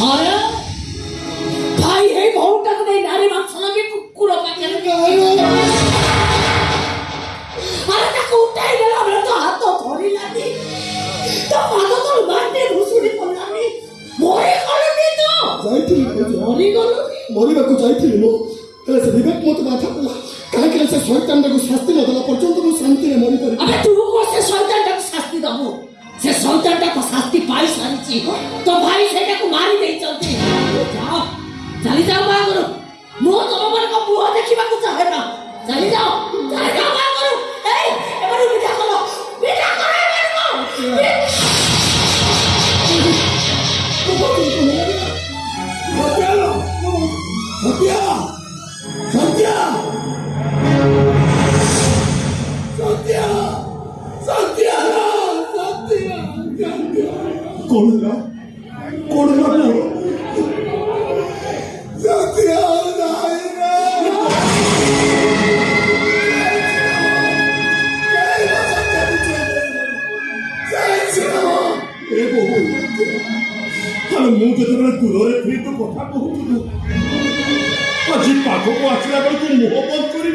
হয় ভাই এই ভৌটাকে দেয় নারী মাংস নাকি কুকুর পাখি আরে তাকে উঠাই গেল আমরা তো হাত ধরিলাম তো ভালো তোর মাঠে ঘুষুড়ি করলাম মরে গলনি তো যাইଥିଲି মরি গলনি মরিବାକୁ ଯାଇଥିଲି ମୁଁ ହେଲେ ସେ ବିବେକ ମୋତେ ବାଧା କଲା ସେ ଶୈତାନଟାକୁ ଶାସ୍ତି ନ ଦେଲା ପର୍ଯ୍ୟନ୍ତ ମୁଁ ଶାନ୍ତିରେ ମରିପାରିବି ଆବେ ତୁ କଣ ସେ ଶୈତାନଟାକୁ ଶାସ୍ତି ଦେବୁ ସନ୍ତାନଟାକୁ ଶାସ୍ତି ପାଇସାରିଛି ତ ଭାଇ ସେଇଟାକୁ ମାରି ଦେଇଛନ୍ତି ଯାଅ ଚାଲିଯାଅ ବାହାଘରୁ ମୁଁ ତମ ମାନଙ୍କ ମୁହଁ ଦେଖିବାକୁ ଚାହେଁ ନା ଚାଲିଯାଅ ଚାଲିଯାଅ 하는 문 아직 바꾸고 왔으라고 그 무엇만 그리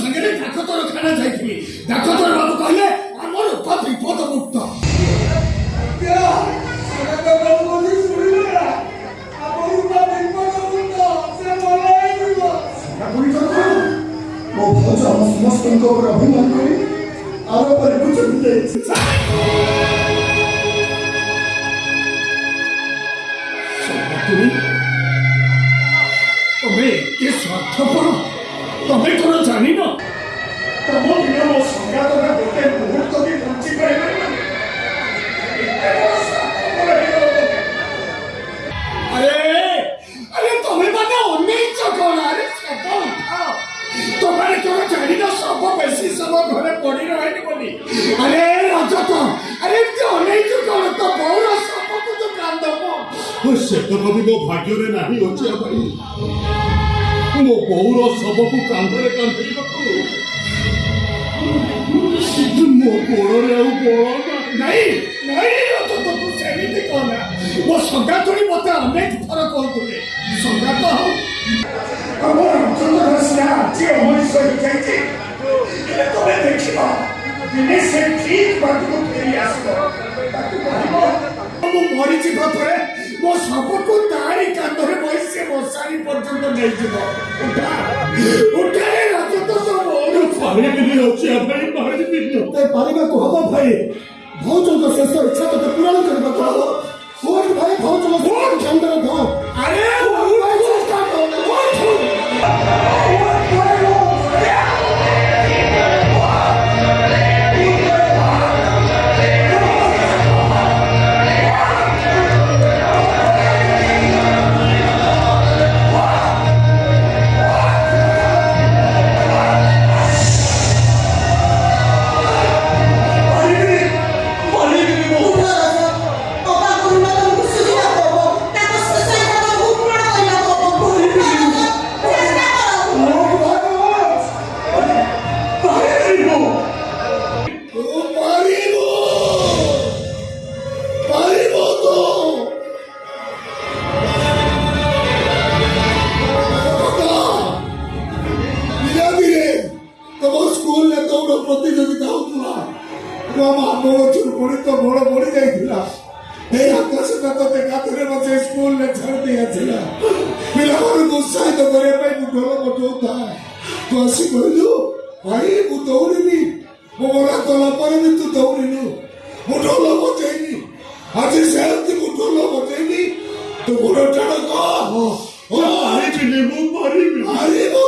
সাগরে দেখো তোর খানা ଯାଇଥିଲି দেখো তোর বাবু କହିଲେ ଆମର বিপদ মুক্ত ମୋ ଭଜ ଆମ ସମସ୍ତଙ୍କ ଉପରେ ଅଭିମାନ କରି ଆମ ପରିକୁ ଚଲି ଯାଇଛି ତମେ ଏତେ ସ୍ୱାର୍ଥପର ତମେ ତୋର ଜାଣିନ ତମ ବିନା ମୋ ସଂଘାତନା ଗୋଟେ ମୁହୂର୍ତ୍ତ ବି ବଞ୍ଚି ପାରିବନି ଆରେ ଆରେ ତମେ ମାନେ ଅନେଇଛ କଣ ଆରେ ଶବ ଉଠାଅ ତମେ ତୋର ଜାଣିନ ଶବ ବେଶୀ ସମୟ ଘରେ ପଡି ରହିନି ବୋଲି ଆରେ ରଜତ ଆରେ ଏମିତି ଅନେଇଛ କଣ ତ ବଉର ଶବକୁ ତ କାନ୍ଦବ ସେ ତ କବି ମୋ ଭାଗ୍ୟରେ ନାହିଁ ଅଛି ଆଉ ମୋ ବୋଉର ଶବକୁ କାନ୍ଧରେ କାନ୍ଧେଇବାକୁ ମୋ ଗୋଡ଼ରେ ଆଉ ଗୋଡ଼ ନାଇଁ ନାଇଁ ତୁ ସେମିତି କହନା ମୋ ସଙ୍ଗା ତୁଳି ମୋତେ ଅନେକ ଥର କହୁଥିଲେ ସଙ୍ଗା ତ ହଉ ଆମ ରାମଚନ୍ଦ୍ର ସିନା ଆଜି ଅମଣିଷ ହେଇଯାଇଛି ହେଲେ ତମେ ଦେଖିବ ଦିନେ ସେ ଠିକ୍ ବାଟକୁ ଫେରି ଆସିବ ତାକୁ କହିବ ମୁଁ ମରିଛି ପଥରେ ମୋ ଶବକୁ ତାରି କାନ୍ଧରେ কোসারি পর্যন্ত নেইଯିବ উଠା ଉଠାଇ ରଜ ତ ସବୁ ପାଣିକି ଅଛି ଭାଇ ପାଣିକି ତୋତେ ପାରିବାକୁ ହବ ଭାଇ ଭାଉଜଙ୍କ ଶେଷ ଇଚ୍ଛା ତୋତେ ପୂରଣ କରିବାକୁ ହବ କୋର୍ଟ ଭାଇ ଭାଉଜଙ୍କ କୋର୍ଟ বছর স্কুল লেকচার দিয়েছিলাম ପିଲାମାନଙ୍କୁ ଉତ୍ସାହିତ କରିବା ପାଇଁ ମୁଁ ଢୋଲ ବଜଉଥାଏ ତୁ ଆସି କହିଲୁ ଭାଇ ମୁଁ ଦୌଡ଼ିନି ମୋ ମନା କଲା ପରେ ବି ତୁ ଦୌଡ଼ିଲୁ ମୁଁ ଢୋଲ ବଜେଇନି ଆଜି ସେମିତି ମୁଁ ଢୋଲ ବଜେଇନି ତୁ ଗୋଡ଼ ଟାଣ କହ ମୁଁ ପାରିବି ହାରିବୁ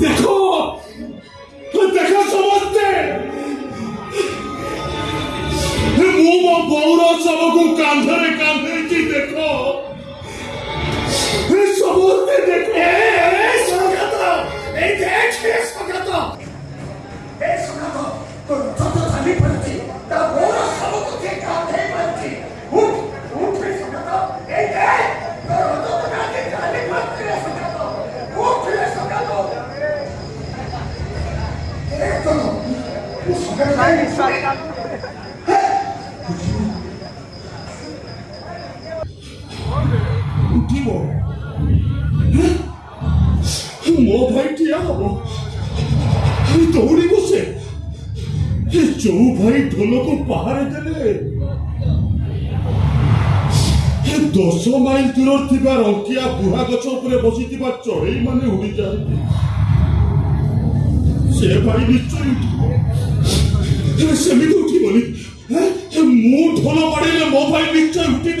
call. উঠিব ମୋ ଭାଇ ଠିଆ ହବ ଦୌଡ଼ିବ ସେ ଯୋଉ ଭାଇ ଢୋଲକୁ ପାହାରେ ଦେଲେ ଦଶ ମାଇଲ ଦୂର ଥିବା ରଙ୍କିଆ ବୁହା ଗଛ ଉପରେ ବସିଥିବା ଚଢ଼େଇ ମାନେ ଉଡ଼ିଯାଆନ୍ତି ସେ ଭାଇ ନିଶ୍ଚୟ ଉଠିବ ସେମିତି ଉଠିବନି ମୁଁ ଢୋଲ ବାଡ଼େଇଲେ ମୋ ଭାଇ ନିଶ୍ଚୟ ଉଠିବ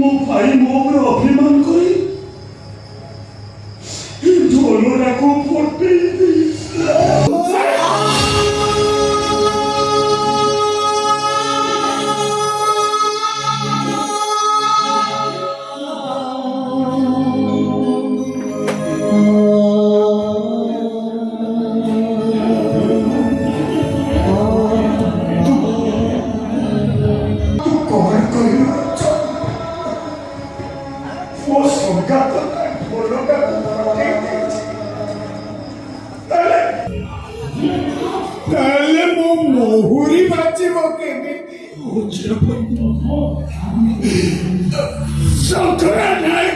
মুখ ফাড়ি মৌর অভিমান তাহলে মো মহুরি বাঁচিব কেমি শঙ্করা নাই